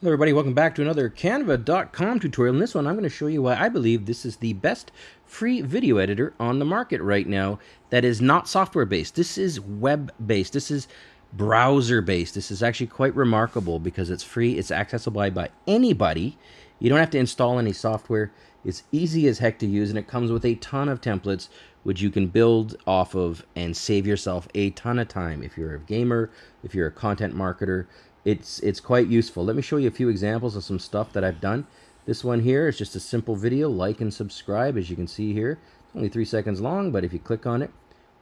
Hello everybody, welcome back to another Canva.com tutorial. In this one, I'm going to show you why I believe this is the best free video editor on the market right now that is not software-based. This is web-based. This is browser-based. This is actually quite remarkable because it's free. It's accessible by anybody. You don't have to install any software. It's easy as heck to use, and it comes with a ton of templates which you can build off of and save yourself a ton of time if you're a gamer, if you're a content marketer, it's it's quite useful. Let me show you a few examples of some stuff that I've done. This one here is just a simple video. Like and subscribe, as you can see here. It's only three seconds long, but if you click on it,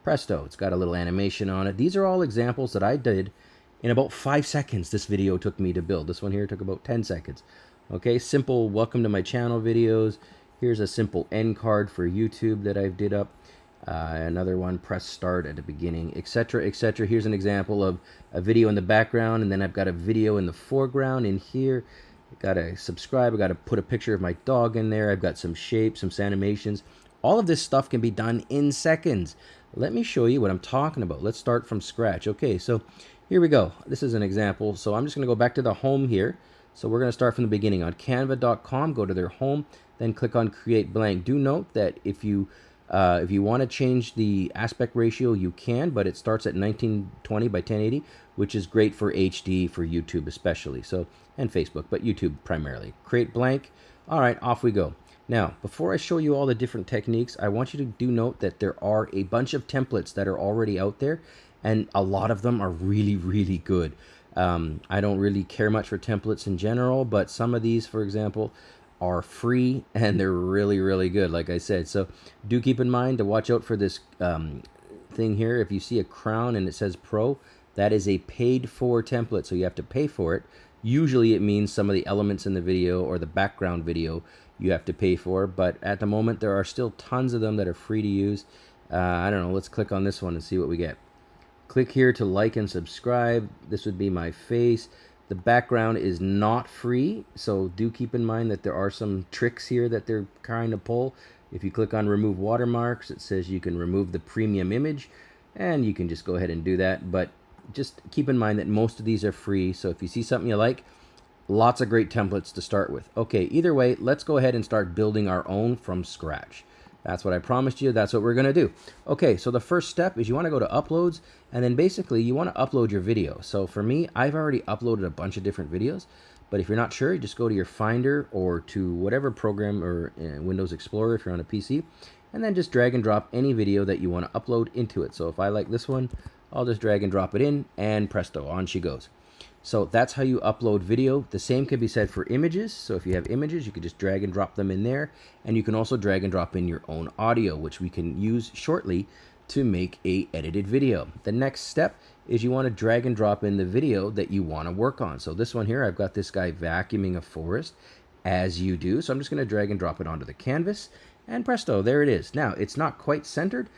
presto, it's got a little animation on it. These are all examples that I did in about five seconds. This video took me to build. This one here took about 10 seconds. Okay, simple welcome to my channel videos. Here's a simple end card for YouTube that I've did up. Uh, another one, press start at the beginning, etc., etc. Here's an example of a video in the background, and then I've got a video in the foreground in here. I gotta subscribe. I gotta put a picture of my dog in there. I've got some shapes, some animations. All of this stuff can be done in seconds. Let me show you what I'm talking about. Let's start from scratch. Okay, so here we go. This is an example. So I'm just gonna go back to the home here. So we're gonna start from the beginning. On canva.com, go to their home, then click on create blank. Do note that if you uh, if you want to change the aspect ratio, you can, but it starts at 1920 by 1080, which is great for HD, for YouTube especially, so and Facebook, but YouTube primarily. Create blank. All right, off we go. Now, before I show you all the different techniques, I want you to do note that there are a bunch of templates that are already out there, and a lot of them are really, really good. Um, I don't really care much for templates in general, but some of these, for example, are free and they're really really good like I said. So do keep in mind to watch out for this um, thing here. If you see a crown and it says pro that is a paid for template so you have to pay for it. Usually it means some of the elements in the video or the background video you have to pay for but at the moment there are still tons of them that are free to use. Uh, I don't know let's click on this one and see what we get. Click here to like and subscribe. This would be my face the background is not free, so do keep in mind that there are some tricks here that they're trying to pull. If you click on remove watermarks, it says you can remove the premium image, and you can just go ahead and do that. But just keep in mind that most of these are free, so if you see something you like, lots of great templates to start with. Okay, either way, let's go ahead and start building our own from scratch. That's what I promised you. That's what we're going to do. Okay, so the first step is you want to go to uploads and then basically you want to upload your video. So for me, I've already uploaded a bunch of different videos. But if you're not sure, you just go to your Finder or to whatever program or uh, Windows Explorer if you're on a PC, and then just drag and drop any video that you want to upload into it. So if I like this one, I'll just drag and drop it in, and presto, on she goes. So that's how you upload video. The same can be said for images. So if you have images, you can just drag and drop them in there. And you can also drag and drop in your own audio, which we can use shortly to make a edited video. The next step is you want to drag and drop in the video that you want to work on. So this one here, I've got this guy vacuuming a forest as you do. So I'm just going to drag and drop it onto the canvas and presto, there it is. Now it's not quite centered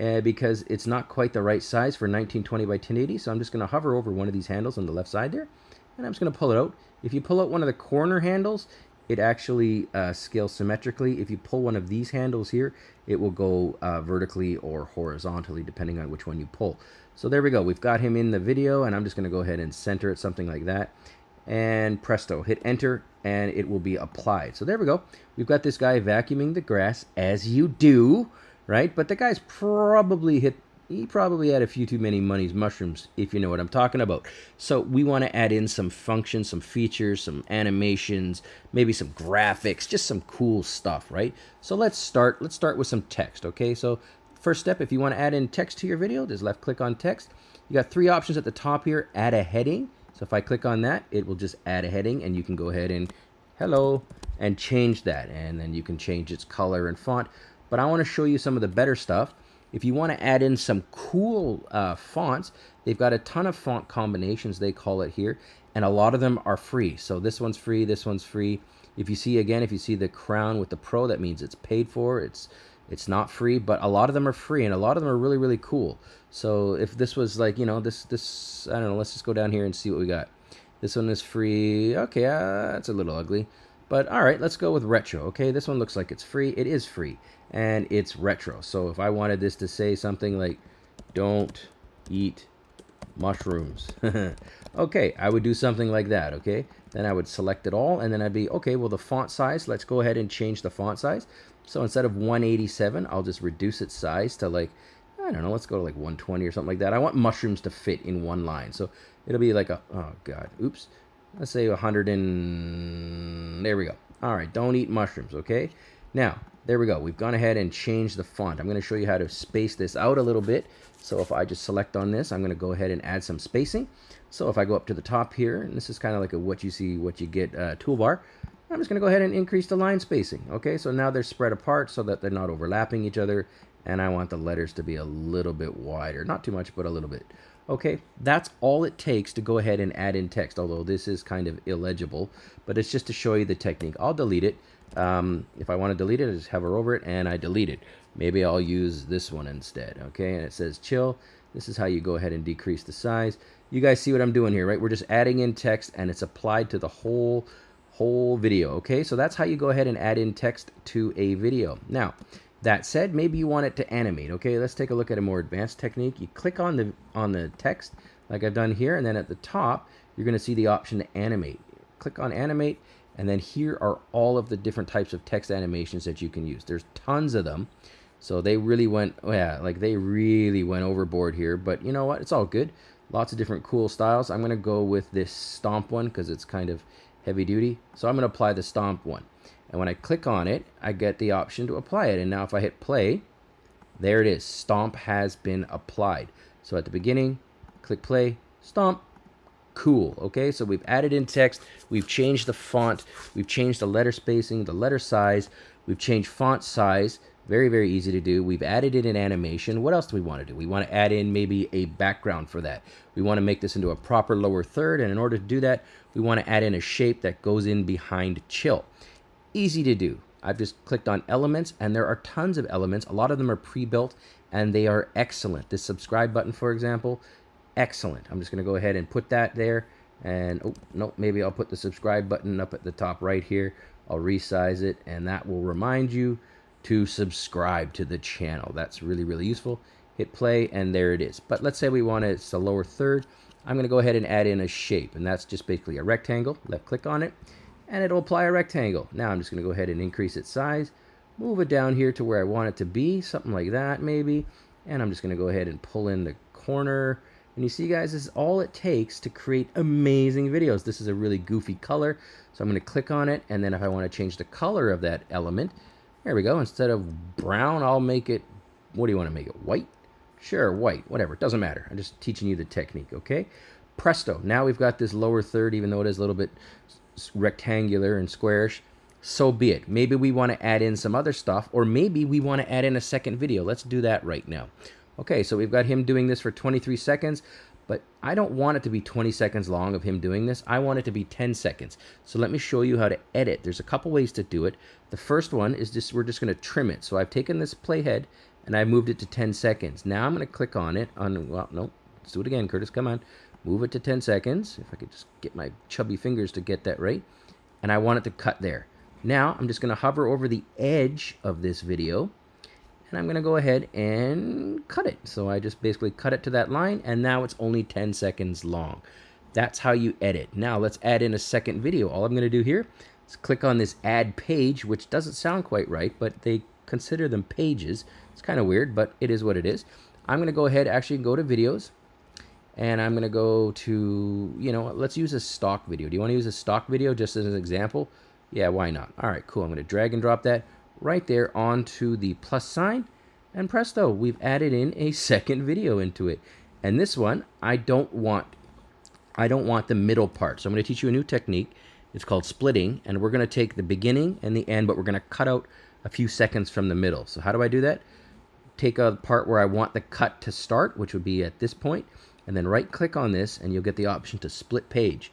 uh, because it's not quite the right size for 1920 by 1080. So I'm just going to hover over one of these handles on the left side there, and I'm just going to pull it out. If you pull out one of the corner handles, it actually uh, scales symmetrically. If you pull one of these handles here, it will go uh, vertically or horizontally, depending on which one you pull. So there we go. We've got him in the video, and I'm just going to go ahead and center it, something like that. And presto, hit enter, and it will be applied. So there we go. We've got this guy vacuuming the grass, as you do right? But the guy's probably hit he probably had a few too many money's mushrooms, if you know what I'm talking about. So we want to add in some functions, some features, some animations, maybe some graphics, just some cool stuff, right? So let's start. Let's start with some text, okay? So first step, if you want to add in text to your video, just left click on text. You got three options at the top here. Add a heading. So if I click on that, it will just add a heading, and you can go ahead and hello and change that, and then you can change its color and font but I want to show you some of the better stuff. If you want to add in some cool uh, fonts, they've got a ton of font combinations, they call it here, and a lot of them are free. So this one's free, this one's free. If you see, again, if you see the crown with the pro, that means it's paid for. It's it's not free, but a lot of them are free, and a lot of them are really, really cool. So if this was like, you know, this, this I don't know, let's just go down here and see what we got. This one is free. Okay, uh, that's a little ugly. But all right, let's go with retro. Okay, this one looks like it's free. It is free, and it's retro. So if I wanted this to say something like, don't eat mushrooms. okay, I would do something like that, okay? then I would select it all, and then I'd be, okay, well, the font size, let's go ahead and change the font size. So instead of 187, I'll just reduce its size to like, I don't know, let's go to like 120 or something like that. I want mushrooms to fit in one line. So it'll be like a, oh God, oops. Let's say 100 and, there we go. All right, don't eat mushrooms, okay? Now, there we go. We've gone ahead and changed the font. I'm going to show you how to space this out a little bit. So if I just select on this, I'm going to go ahead and add some spacing. So if I go up to the top here, and this is kind of like a what you see, what you get uh, toolbar, I'm just going to go ahead and increase the line spacing. Okay, so now they're spread apart so that they're not overlapping each other. And I want the letters to be a little bit wider. Not too much, but a little bit. Okay, that's all it takes to go ahead and add in text, although this is kind of illegible. But it's just to show you the technique. I'll delete it. Um, if I want to delete it, I just hover over it and I delete it. Maybe I'll use this one instead. Okay, and it says chill. This is how you go ahead and decrease the size. You guys see what I'm doing here, right? We're just adding in text and it's applied to the whole whole video. Okay, so that's how you go ahead and add in text to a video. Now, that said, maybe you want it to animate. Okay, let's take a look at a more advanced technique. You click on the on the text like I've done here, and then at the top, you're going to see the option to animate. Click on animate, and then here are all of the different types of text animations that you can use. There's tons of them. So they really went, oh yeah, like they really went overboard here. But you know what? It's all good. Lots of different cool styles. I'm going to go with this stomp one because it's kind of heavy duty. So I'm going to apply the stomp one. And when I click on it, I get the option to apply it. And now if I hit play, there it is. Stomp has been applied. So at the beginning, click play, stomp, cool. Okay, so we've added in text, we've changed the font, we've changed the letter spacing, the letter size, we've changed font size. Very, very easy to do. We've added in an animation. What else do we want to do? We want to add in maybe a background for that. We want to make this into a proper lower third, and in order to do that, we want to add in a shape that goes in behind chill. Easy to do. I've just clicked on elements, and there are tons of elements. A lot of them are pre-built, and they are excellent. This subscribe button, for example, excellent. I'm just going to go ahead and put that there. And, oh, no, maybe I'll put the subscribe button up at the top right here. I'll resize it, and that will remind you to subscribe to the channel. That's really, really useful. Hit play, and there it is. But let's say we want it, it's the lower third. I'm going to go ahead and add in a shape, and that's just basically a rectangle. Left click on it, and it'll apply a rectangle. Now I'm just going to go ahead and increase its size, move it down here to where I want it to be, something like that maybe. And I'm just going to go ahead and pull in the corner, and you see, guys, this is all it takes to create amazing videos. This is a really goofy color, so I'm going to click on it, and then if I want to change the color of that element, there we go. Instead of brown, I'll make it, what do you want to make it, white? Sure, white, whatever, it doesn't matter. I'm just teaching you the technique, okay? Presto, now we've got this lower third, even though it is a little bit rectangular and squarish, so be it. Maybe we want to add in some other stuff, or maybe we want to add in a second video. Let's do that right now. Okay, so we've got him doing this for 23 seconds, but I don't want it to be 20 seconds long of him doing this. I want it to be 10 seconds. So let me show you how to edit. There's a couple ways to do it. The first one is just, we're just gonna trim it. So I've taken this playhead and I moved it to 10 seconds. Now I'm gonna click on it on, well, no, let's do it again, Curtis, come on. Move it to 10 seconds. If I could just get my chubby fingers to get that right. And I want it to cut there. Now I'm just gonna hover over the edge of this video and I'm going to go ahead and cut it. So I just basically cut it to that line and now it's only 10 seconds long. That's how you edit. Now let's add in a second video. All I'm going to do here is click on this add page, which doesn't sound quite right, but they consider them pages. It's kind of weird, but it is what it is. I'm going to go ahead, actually go to videos, and I'm going to go to, you know, let's use a stock video. Do you want to use a stock video just as an example? Yeah, why not? All right, cool. I'm going to drag and drop that right there onto the plus sign and presto, we've added in a second video into it. And this one, I don't want, I don't want the middle part. So I'm going to teach you a new technique. It's called splitting, and we're going to take the beginning and the end, but we're going to cut out a few seconds from the middle. So how do I do that? Take a part where I want the cut to start, which would be at this point, and then right click on this and you'll get the option to split page.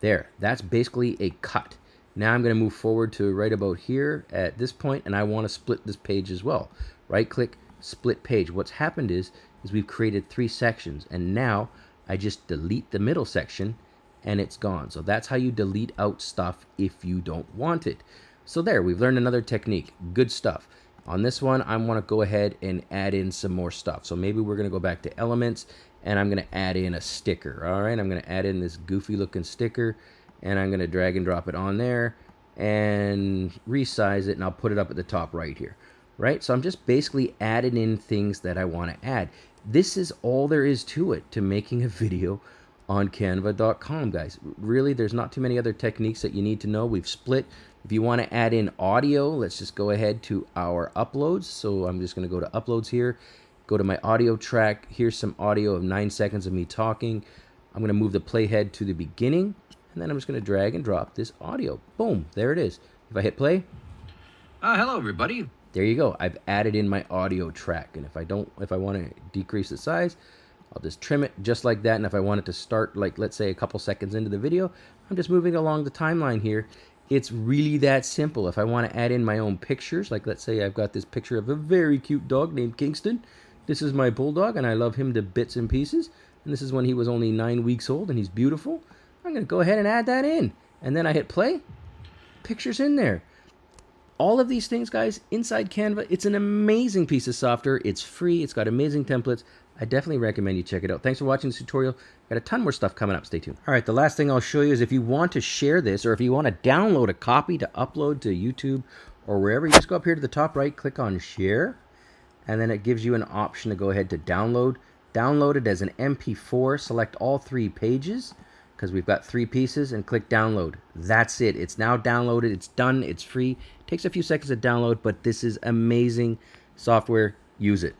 There, that's basically a cut. Now I'm going to move forward to right about here at this point, and I want to split this page as well. Right click, split page. What's happened is, is we've created three sections, and now I just delete the middle section, and it's gone. So that's how you delete out stuff if you don't want it. So there, we've learned another technique. Good stuff. On this one, I want to go ahead and add in some more stuff. So maybe we're going to go back to elements, and I'm going to add in a sticker. All right, I'm going to add in this goofy looking sticker and I'm going to drag and drop it on there and resize it and I'll put it up at the top right here right? So I'm just basically adding in things that I want to add. This is all there is to it to making a video on canva.com guys. Really there's not too many other techniques that you need to know. We've split. If you want to add in audio let's just go ahead to our uploads. So I'm just going to go to uploads here go to my audio track here's some audio of nine seconds of me talking I'm going to move the playhead to the beginning and then I'm just going to drag and drop this audio boom there it is if I hit play uh, hello everybody there you go I've added in my audio track and if I don't if I want to decrease the size I'll just trim it just like that. And if I want it to start, like, let's say a couple seconds into the video, I'm just moving along the timeline here. It's really that simple. If I want to add in my own pictures, like let's say I've got this picture of a very cute dog named Kingston. This is my bulldog, and I love him to bits and pieces. And this is when he was only nine weeks old, and he's beautiful. I'm going to go ahead and add that in. And then I hit play. Picture's in there all of these things, guys, inside Canva, it's an amazing piece of software. It's free. It's got amazing templates. I definitely recommend you check it out. Thanks for watching this tutorial. Got a ton more stuff coming up. Stay tuned. All right, the last thing I'll show you is if you want to share this or if you want to download a copy to upload to YouTube or wherever, you just go up here to the top right, click on share, and then it gives you an option to go ahead to download. Download it as an MP4, select all three pages because we've got three pieces and click download. That's it. It's now downloaded. It's done. It's free. Takes a few seconds to download, but this is amazing software. Use it.